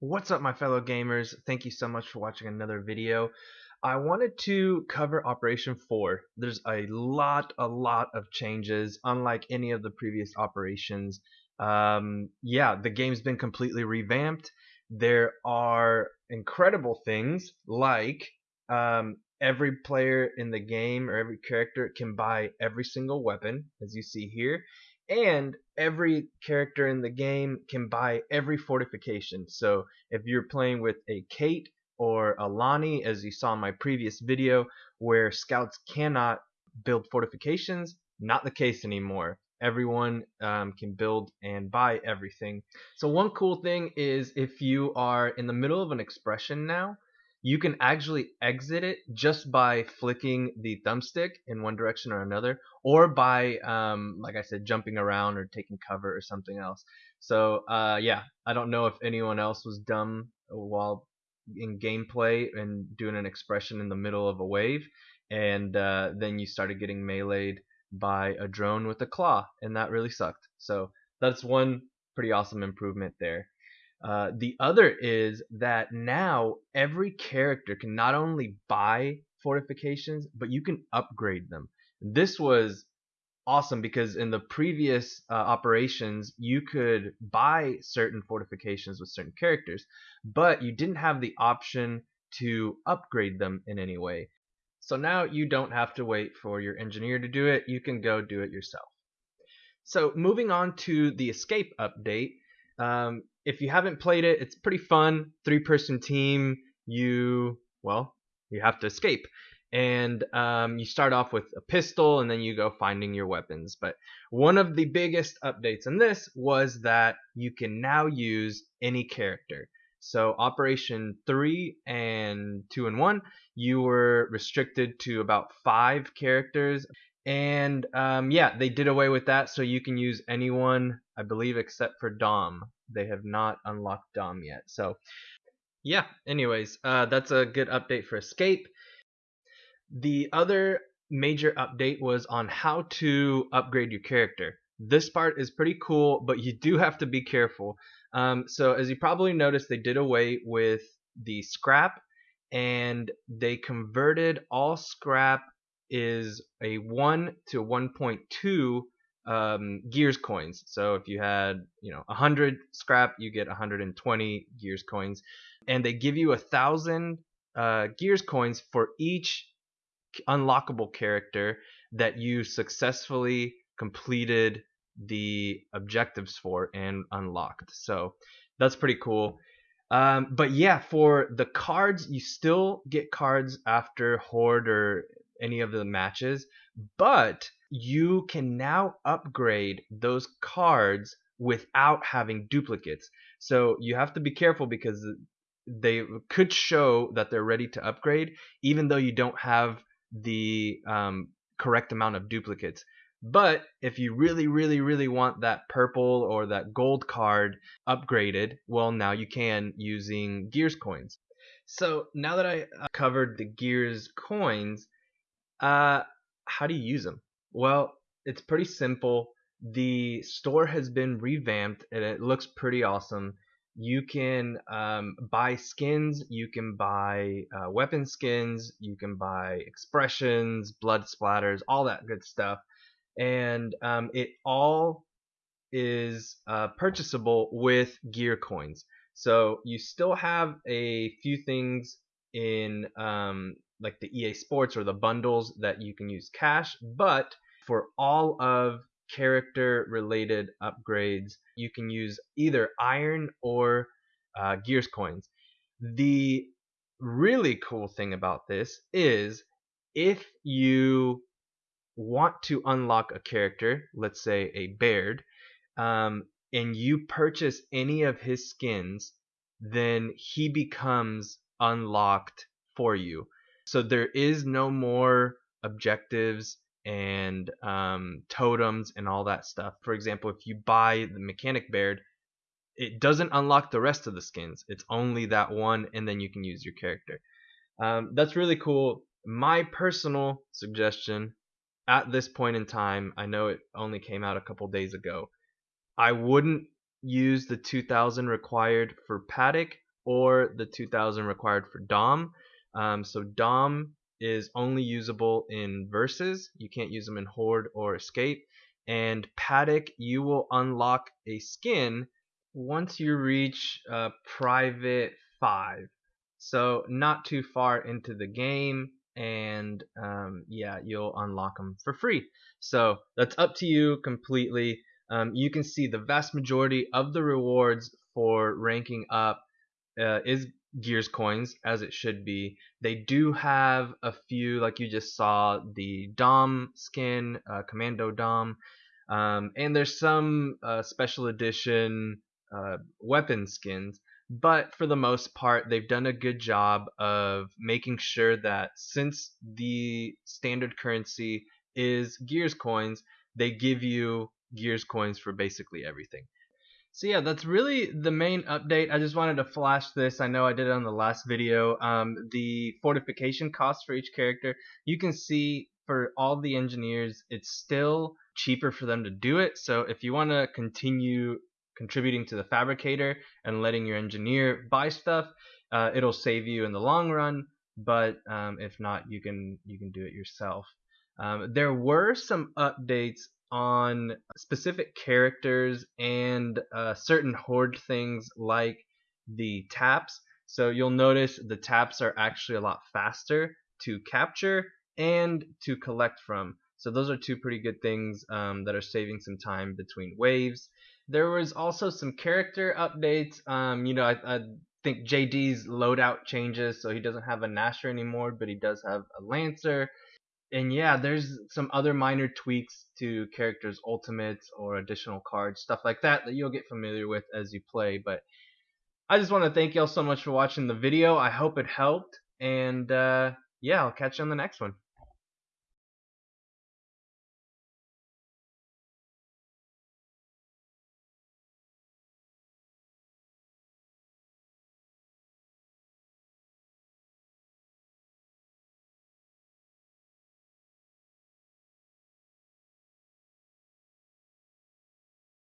What's up my fellow gamers? Thank you so much for watching another video. I wanted to cover Operation 4. There's a lot, a lot of changes, unlike any of the previous operations. Um, yeah, the game's been completely revamped. There are incredible things like um, every player in the game or every character can buy every single weapon, as you see here and every character in the game can buy every fortification. So if you're playing with a Kait or a Lahni, as you saw in my previous video, where scouts cannot build fortifications, not the case anymore. Everyone um, can build and buy everything. So one cool thing is if you are in the middle of an expression now, you can actually exit it just by flicking the thumbstick in one direction or another or by um, like I said jumping around or taking cover or something else. So uh, yeah I don't know if anyone else was dumb while in gameplay and doing an expression in the middle of a wave and uh, then you started getting meleeed by a drone with a claw and that really sucked. So that's one pretty awesome improvement there uh, the other is that now every character can not only buy fortifications, but you can upgrade them. This was awesome because in the previous uh, operations you could buy certain fortifications with certain characters, but you didn't have the option to upgrade them in any way. So now you don't have to wait for your engineer to do it, you can go do it yourself. So moving on to the escape update, um, if you haven't played it, it's pretty fun. Three person team. You well, you have to escape, and um, you start off with a pistol, and then you go finding your weapons. But one of the biggest updates in this was that you can now use any character. So Operation 3 and 2 and 1, you were restricted to about 5 characters. And um, yeah, they did away with that, so you can use anyone, I believe, except for Dom they have not unlocked Dom yet. So yeah, anyways, uh, that's a good update for Escape. The other major update was on how to upgrade your character. This part is pretty cool, but you do have to be careful. Um, so as you probably noticed, they did away with the scrap and they converted all scrap is a 1 to 1.2 um, gears coins. So if you had, you know, 100 scrap, you get 120 gears coins, and they give you a thousand uh, gears coins for each unlockable character that you successfully completed the objectives for and unlocked. So that's pretty cool. Um, but yeah, for the cards, you still get cards after Horde or any of the matches, but you can now upgrade those cards without having duplicates. So you have to be careful because they could show that they're ready to upgrade even though you don't have the um, correct amount of duplicates. But if you really, really, really want that purple or that gold card upgraded, well, now you can using Gears coins. So now that I uh, covered the Gears coins, uh, how do you use them? Well, it's pretty simple. The store has been revamped and it looks pretty awesome. You can um, buy skins, you can buy uh, weapon skins, you can buy expressions, blood splatters, all that good stuff. And um, it all is uh, purchasable with gear coins. So you still have a few things in um, like the EA Sports or the bundles that you can use cash, but for all of character related upgrades, you can use either iron or uh, gears coins. The really cool thing about this is if you want to unlock a character, let's say a Baird, um, and you purchase any of his skins, then he becomes unlocked for you. So there is no more objectives and um, totems and all that stuff. For example, if you buy the mechanic Baird, it doesn't unlock the rest of the skins. It's only that one, and then you can use your character. Um, that's really cool. My personal suggestion at this point in time, I know it only came out a couple days ago. I wouldn't use the 2000 required for Paduk. or the 2000 required for Dom. Um, so Dom is only usable in verses. You can't use them in Horde or Escape. And Paduk, you will unlock a skin once you reach uh, Private 5. So not too far into the game and um, yeah, you'll unlock them for free. So that's up to you completely. Um, you can see the vast majority of the rewards for ranking up uh, is Gears coins, as it should be. They do have a few, like you just saw, the Dom skin, uh, Commando Dom, um, and there's some uh, special edition uh, weapon skins but for the most part they've done a good job of making sure that since the standard currency is gears coins they give you gears coins for basically everything so yeah that's really the main update i just wanted to flash this i know i did it on the last video um, the fortification cost for each character you can see for all the engineers it's still cheaper for them to do it so if you want to continue contributing to the fabricator and letting your engineer buy stuff, uh, it'll save you in the long run. But um, if not, you can you can do it yourself. Um, there were some updates on specific characters and uh, certain horde things like the taps. So you'll notice the taps are actually a lot faster to capture and to collect from. So those are two pretty good things um, that are saving some time between waves. There was also some character updates. Um, you know, I, I think JD's loadout changes, so he doesn't have a Gnasher anymore, but he does have a Lancer. And yeah, there's some other minor tweaks to characters' ultimates or additional cards, stuff like that that you'll get familiar with as you play. But I just want to thank y'all so much for watching the video. I hope it helped. And uh, yeah, I'll catch you on the next one.